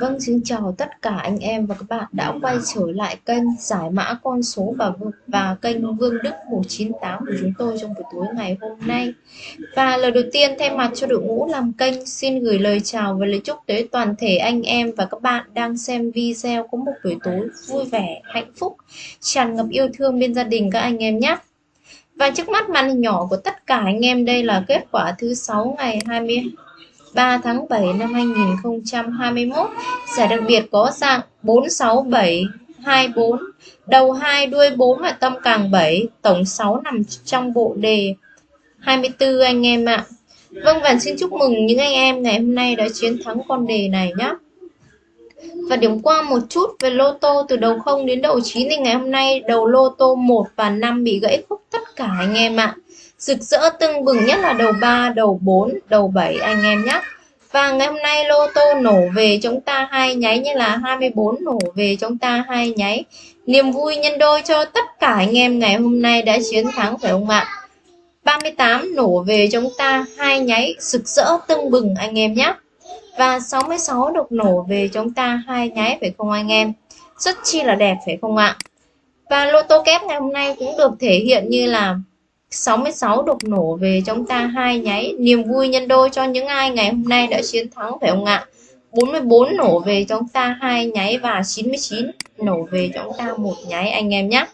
Vâng, xin chào tất cả anh em và các bạn đã quay trở lại kênh giải mã con số và và kênh Vương Đức 198 của chúng tôi trong buổi tối ngày hôm nay. Và lời đầu tiên thay mặt cho đội ngũ làm kênh xin gửi lời chào và lời chúc tới toàn thể anh em và các bạn đang xem video có một buổi tối vui vẻ, hạnh phúc, tràn ngập yêu thương bên gia đình các anh em nhé. Và trước mắt màn hình nhỏ của tất cả anh em đây là kết quả thứ sáu ngày 20 3 tháng 7 năm 2021. Giải đặc biệt có dạng 46724, đầu 2 đuôi 4 và tâm càng 7, tổng 6 nằm trong bộ đề 24 anh em ạ. Vâng và xin chúc mừng những anh em ngày hôm nay đã chiến thắng con đề này nhé. Và điểm qua một chút về lô tô từ đầu 0 đến đầu 9 thì ngày hôm nay đầu lô tô 1 và 5 bị gãy khúc tất cả anh em ạ. Rực rỡ tưng bừng nhất là đầu 3, đầu 4, đầu 7 anh em nhé. Và ngày hôm nay lô tô nổ về chúng ta hai nháy như là 24 nổ về chúng ta hai nháy. Niềm vui nhân đôi cho tất cả anh em ngày hôm nay đã chiến thắng phải không ạ? 38 nổ về chúng ta hai nháy rực rỡ tưng bừng anh em nhé. Và 66 được nổ về chúng ta hai nháy phải không anh em? Rất chi là đẹp phải không ạ? Và lô tô kép ngày hôm nay cũng được thể hiện như là 66 đột nổ về chúng ta hai nháy. Niềm vui nhân đôi cho những ai ngày hôm nay đã chiến thắng, phải không ạ? 44 nổ về chúng ta hai nháy và 99 nổ về chúng ta một nháy, anh em nhé.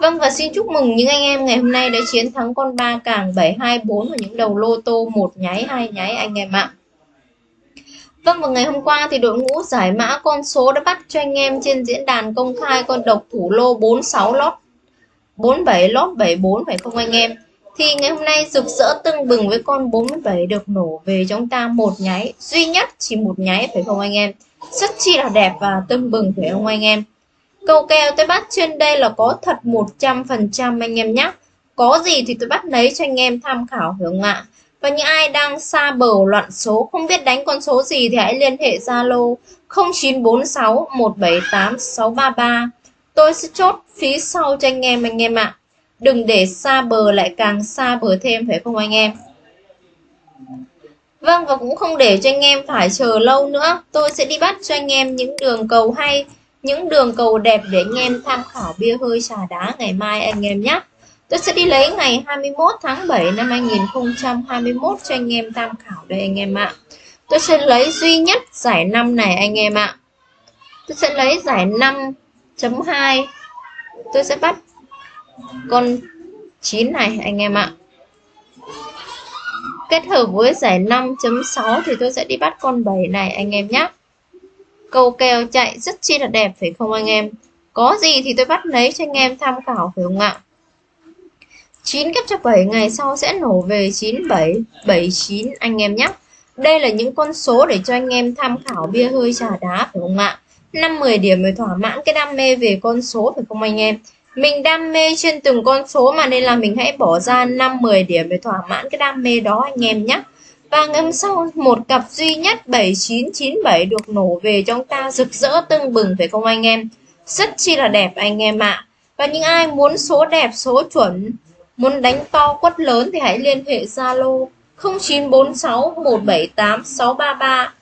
Vâng và xin chúc mừng những anh em ngày hôm nay đã chiến thắng con ba càng 724 và những đầu lô tô một nháy, hai nháy, anh em ạ. Vâng và ngày hôm qua thì đội ngũ giải mã con số đã bắt cho anh em trên diễn đàn công khai con độc thủ lô 46 lót 47 lót 74 phải không anh em? Thì ngày hôm nay rực rỡ tưng bừng với con 47 được nổ về chúng ta một nháy, duy nhất chỉ một nháy, phải không anh em? Rất chi là đẹp và tưng bừng, phải không anh em? Cầu kèo tôi bắt trên đây là có thật 100% anh em nhé có gì thì tôi bắt lấy cho anh em tham khảo, phải không ạ? Và những ai đang xa bờ loạn số không biết đánh con số gì thì hãy liên hệ Zalo 0946 178 633 Tôi sẽ chốt phí sau cho anh em anh em ạ. Đừng để xa bờ lại càng xa bờ thêm phải không anh em? Vâng và cũng không để cho anh em phải chờ lâu nữa. Tôi sẽ đi bắt cho anh em những đường cầu hay, những đường cầu đẹp để anh em tham khảo bia hơi trà đá ngày mai anh em nhé. Tôi sẽ đi lấy ngày 21 tháng 7 năm 2021 cho anh em tham khảo đây anh em ạ. Tôi sẽ lấy duy nhất giải năm này anh em ạ. Tôi sẽ lấy giải 5.2. tôi sẽ bắt con 9 này anh em ạ kết hợp với giải 5.6 thì tôi sẽ đi bắt con 7 này anh em nhé cầu kèo chạy rất chi là đẹp phải không anh em có gì thì tôi bắt lấy cho anh em tham khảo phải không ạ 9 kép cho 7 ngày sau sẽ nổ về 97 79 anh em nhé. Đây là những con số để cho anh em tham khảo bia hơi trà đá, phải không ạ? 5-10 điểm mới thỏa mãn cái đam mê về con số, phải không anh em? Mình đam mê trên từng con số mà nên là mình hãy bỏ ra 5-10 điểm để thỏa mãn cái đam mê đó anh em nhé. Và ngâm sau, một cặp duy nhất 7997 được nổ về trong ta rực rỡ tưng bừng, phải không anh em? Rất chi là đẹp anh em ạ. Và những ai muốn số đẹp, số chuẩn muốn đánh to quất lớn thì hãy liên hệ Zalo 0946 178 633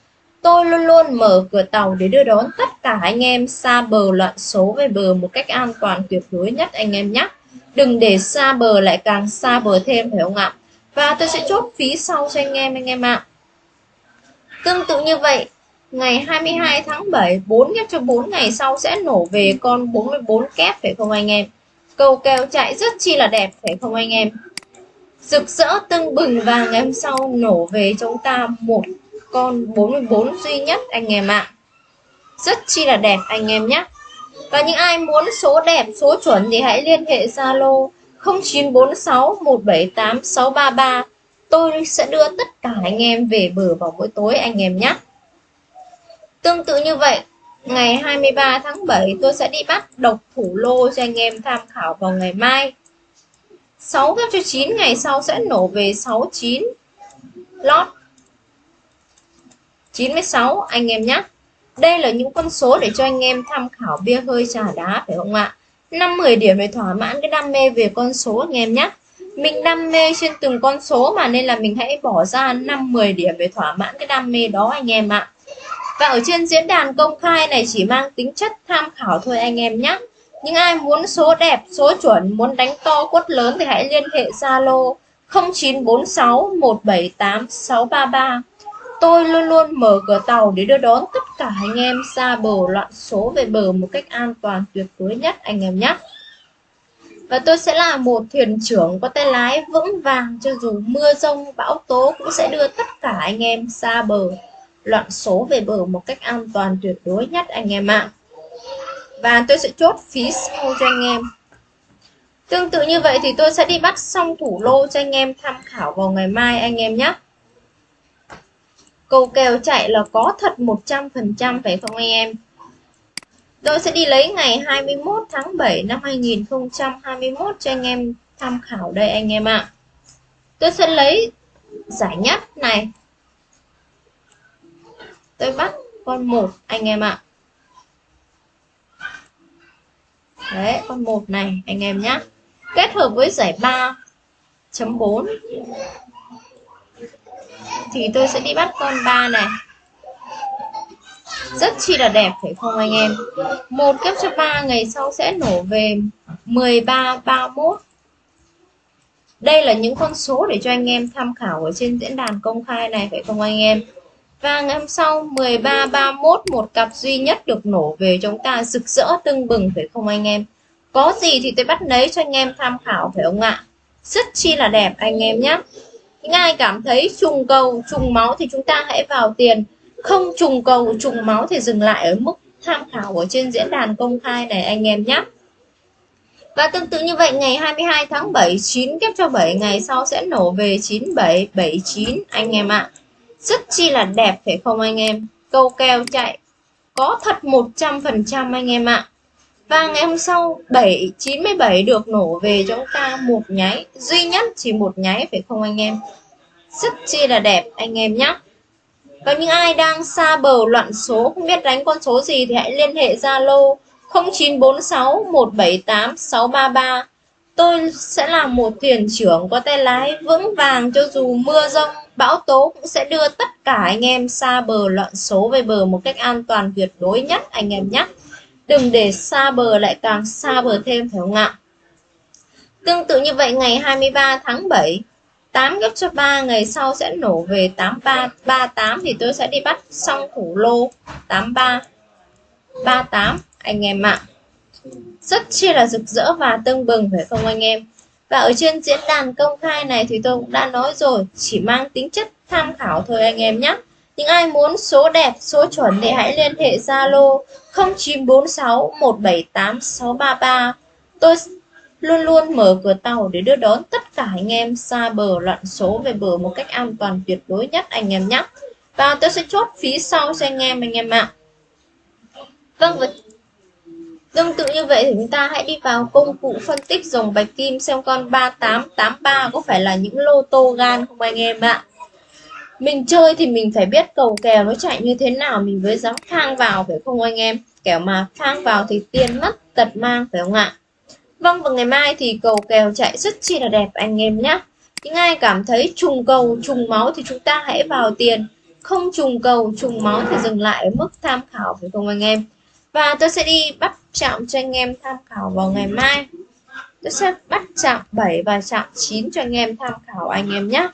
Tôi luôn luôn mở cửa tàu để đưa đón tất cả anh em xa bờ loạn số về bờ một cách an toàn tuyệt đối nhất anh em nhé. Đừng để xa bờ lại càng xa bờ thêm phải không ạ? Và tôi sẽ chốt phí sau cho anh em anh em ạ. Tương tự như vậy, ngày 22 tháng 7, 4 kép cho 4 ngày sau sẽ nổ về con 44 kép phải không anh em? Cầu kèo chạy rất chi là đẹp, phải không anh em? Rực rỡ tưng bừng và ngày hôm sau nổ về chúng ta một con 44 duy nhất anh em ạ. Rất chi là đẹp anh em nhé. Và những ai muốn số đẹp, số chuẩn thì hãy liên hệ Zalo 0946 178 633 tôi sẽ đưa tất cả anh em về bờ vào mỗi tối anh em nhé. Tương tự như vậy ngày 23 tháng 7 tôi sẽ đi bắt độc thủ lô cho anh em tham khảo vào ngày mai. 6 gấp cho 9 ngày sau sẽ nổ về 69 lót 96 anh em nhé. Đây là những con số để cho anh em tham khảo bia hơi trà đá, phải không ạ? 5-10 điểm để thỏa mãn cái đam mê về con số, anh em nhé. Mình đam mê trên từng con số mà, nên là mình hãy bỏ ra 5-10 điểm để thỏa mãn cái đam mê đó, anh em ạ và ở trên diễn đàn công khai này chỉ mang tính chất tham khảo thôi anh em nhé. Những ai muốn số đẹp, số chuẩn, muốn đánh to quất lớn thì hãy liên hệ Zalo 0946 178 633 Tôi luôn luôn mở cửa tàu để đưa đón tất cả anh em ra bờ loạn số về bờ một cách an toàn tuyệt đối nhất anh em nhé. Và tôi sẽ là một thuyền trưởng có tay lái vững vàng, cho dù mưa rông, bão tố cũng sẽ đưa tất cả anh em xa bờ loạn số về bờ một cách an toàn tuyệt đối nhất, anh em ạ. Và tôi sẽ chốt phí sau cho anh em. Tương tự như vậy thì tôi sẽ đi bắt xong thủ lô cho anh em tham khảo vào ngày mai, anh em nhé. Cầu kèo chạy là có thật 100% phải không anh em? Tôi sẽ đi lấy ngày 21 tháng 7 năm 2021 cho anh em tham khảo đây, anh em ạ. Tôi sẽ lấy giải nhất này. Tôi bắt con một anh em ạ. Đấy, con một này anh em nhé. Kết hợp với giải 3.4 thì tôi sẽ đi bắt con 3 này. Rất chi là đẹp phải không anh em? Một kép cho 3 ngày sau sẽ nổ về 13 31 đây là những con số để cho anh em tham khảo ở trên diễn đàn công khai này phải không anh em? Và ngày hôm sau 13 31 một cặp duy nhất được nổ về chúng ta rực rỡ tưng bừng phải không anh em? Có gì thì tôi bắt lấy cho anh em tham khảo phải không ạ? Rất chi là đẹp anh em nhé những ai cảm thấy trùng cầu, trùng máu thì chúng ta hãy vào tiền. Không trùng cầu, trùng máu thì dừng lại ở mức tham khảo ở trên diễn đàn công khai này anh em nhé và tương tự như vậy, ngày 22 tháng 7 9 kép cho 7 ngày sau sẽ nổ về 9779 anh em ạ rất chi là đẹp, phải không anh em? Câu keo chạy. Có thật 100% anh em ạ. Và ngày hôm sau 7 97 được nổ về cho chúng ta một nháy. Duy nhất chỉ một nháy, phải không anh em? Rất chi là đẹp, anh em nhé có những ai đang xa bờ loạn số, không biết đánh con số gì thì hãy liên hệ Zalo 0946 178 633 Tôi sẽ là một thuyền trưởng có tay lái vững vàng cho dù mưa rông, bão tố cũng sẽ đưa tất cả anh em xa bờ loạn số về bờ một cách an toàn tuyệt đối nhất anh em nhé. Đừng để xa bờ lại càng xa bờ thêm phải không ạ? Tương tự như vậy ngày 23 tháng 7 8 gấp cho 3 ngày sau sẽ nổ về 8338 thì tôi sẽ đi bắt xong thủ lô 8338 anh em ạ. Rất chi là rực rỡ và tưng bừng phải không anh em? Và ở trên diễn đàn công khai này thì tôi cũng đã nói rồi, chỉ mang tính chất tham khảo thôi anh em nhé. Những ai muốn số đẹp, số chuẩn thì hãy liên hệ Zalo 0946 178 633. Tôi luôn luôn mở cửa tàu để đưa đón tất cả anh em xa bờ loạn số về bờ một cách an toàn tuyệt đối nhất anh em nhé. Và tôi sẽ chốt phí sau cho anh em anh em ạ. Vâng và như vậy thì chúng ta hãy đi vào công cụ phân tích dòng bạch kim xem con 3883 có phải là những lô tô gan không anh em ạ? Mình chơi thì mình phải biết cầu kèo nó chạy như thế nào, mình mới dám phang vào, phải không anh em? Kẻo mà phang vào thì tiền mất tật mang, phải không ạ? Vâng và ngày mai thì cầu kèo chạy rất chi là đẹp anh em nhé những ai cảm thấy trùng cầu, trùng máu thì chúng ta hãy vào tiền. Không trùng cầu, trùng máu thì dừng lại ở mức tham khảo, phải không anh em? Và tôi sẽ đi bắt chạm cho anh em tham khảo vào ngày mai. Tôi sẽ bắt chạm 7 và chạm 9 cho anh em tham khảo anh em nhé.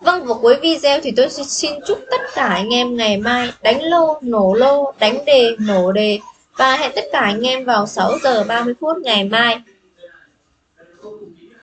Vâng, vào cuối video thì tôi xin chúc tất cả anh em ngày mai đánh lô, nổ lô, đánh đề, nổ đề. Và hẹn tất cả anh em vào 6 giờ 30 phút ngày mai.